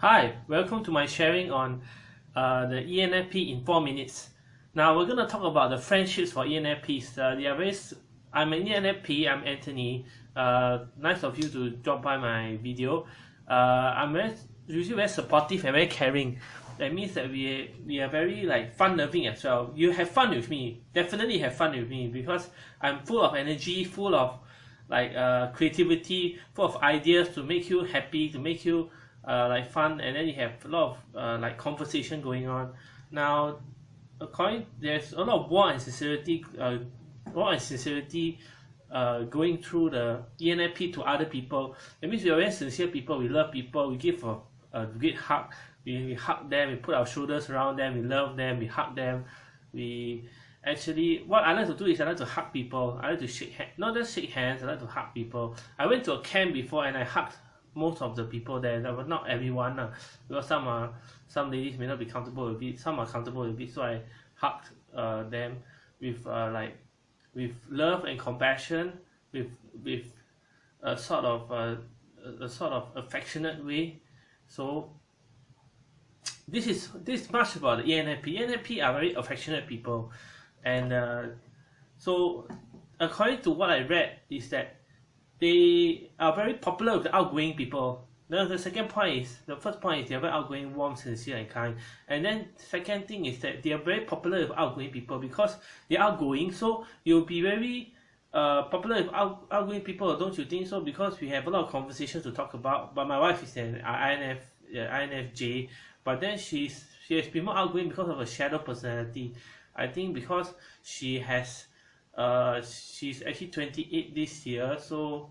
Hi, welcome to my sharing on uh, the ENFP in 4 minutes. Now we're going to talk about the friendships for ENFPs. Uh, they are very, I'm an ENFP, I'm Anthony. Uh, nice of you to drop by my video. Uh, I'm very, usually very supportive and very caring. That means that we, we are very like fun-loving as well. You have fun with me, definitely have fun with me because I'm full of energy, full of like uh, creativity, full of ideas to make you happy, to make you uh, like fun and then you have a lot of uh, like conversation going on. Now according there's a lot of war and sincerity uh, war and sincerity uh, going through the ENFP to other people. That means we are very sincere people we love people we give a, a great hug we, we hug them we put our shoulders around them we love them we hug them. We actually what I like to do is I like to hug people I like to shake hands not just shake hands I like to hug people. I went to a camp before and I hugged most of the people there but not everyone uh, because some are some ladies may not be comfortable with it some are comfortable with it so I hugged uh, them with uh, like with love and compassion with with a sort of uh, a sort of affectionate way. So this is this much about the ENFP ENFP are very affectionate people. And uh, so according to what I read is that they are very popular with the outgoing people. Now the second point is the first point is they are very outgoing warm sincere and kind. And then second thing is that they are very popular with outgoing people because they are outgoing so you'll be very uh, popular with out, outgoing people don't you think so? Because we have a lot of conversations to talk about but my wife is an INF uh, INFJ but then she's she has been more outgoing because of her shadow personality. I think because she has uh, she's actually 28 this year so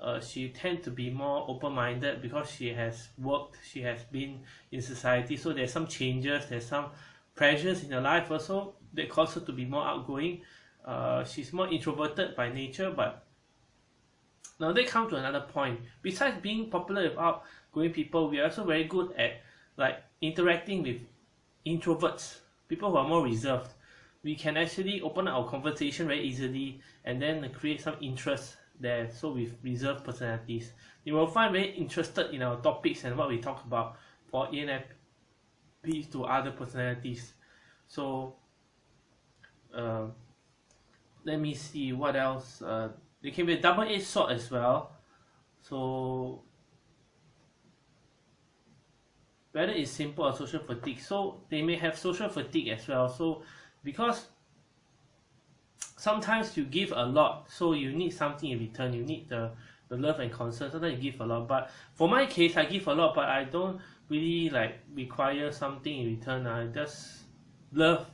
uh, she tend to be more open-minded because she has worked she has been in society. So there's some changes there's some pressures in her life also that cause her to be more outgoing. Uh, she's more introverted by nature but now they come to another point. Besides being popular with outgoing people we are also very good at like interacting with introverts people who are more reserved we can actually open our conversation very easily and then create some interest there. So with reserved personalities. You will find very interested in our topics and what we talk about for ENFP to other personalities. So uh, let me see what else uh, they can be a double-edged sword as well. So whether it's simple or social fatigue. So they may have social fatigue as well. So because sometimes you give a lot so you need something in return. You need the the love and concern. Sometimes you give a lot but for my case I give a lot but I don't really like require something in return. I just love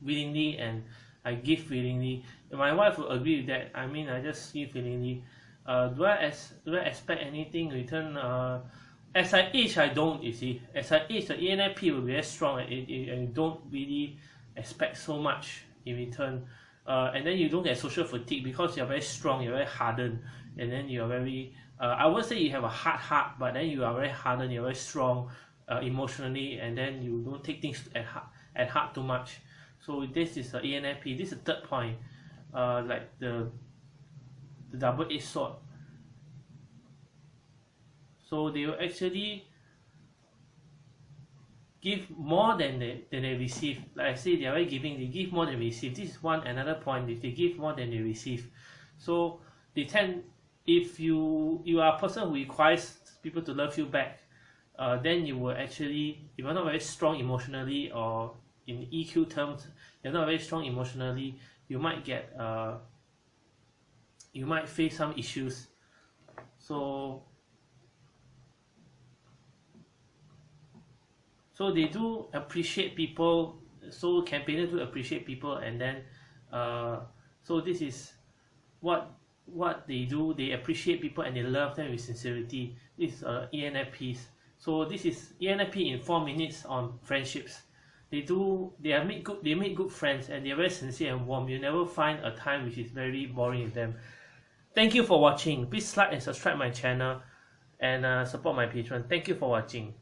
willingly and I give willingly. My wife will agree with that. I mean I just give willingly. Uh, do I as do I expect anything in return? Uh, as I age I don't you see. As I age the ENFP will be very strong and, and, and don't really expect so much in return. Uh, and then you don't get social fatigue because you're very strong you're very hardened and then you're very uh, I would say you have a hard heart but then you are very hardened you're very strong uh, emotionally and then you don't take things at heart, at heart too much. So this is the ENFP this is the third point. Uh, like the the double-edged sword. So they will actually give more than they, than they receive. Like I say they are very giving they give more than they receive. This is one another point if they give more than they receive. So they tend if you you are a person who requires people to love you back uh, then you will actually if you're not very strong emotionally or in EQ terms you're not very strong emotionally you might get uh, you might face some issues. So so they do appreciate people so campaigners do appreciate people and then uh, so this is what what they do. They appreciate people and they love them with sincerity. This is uh, ENFPs so this is ENFP in four minutes on friendships. They do they are make good they make good friends and they are very sincere and warm. You never find a time which is very boring with them. Thank you for watching. Please like and subscribe my channel and uh, support my Patreon thank you for watching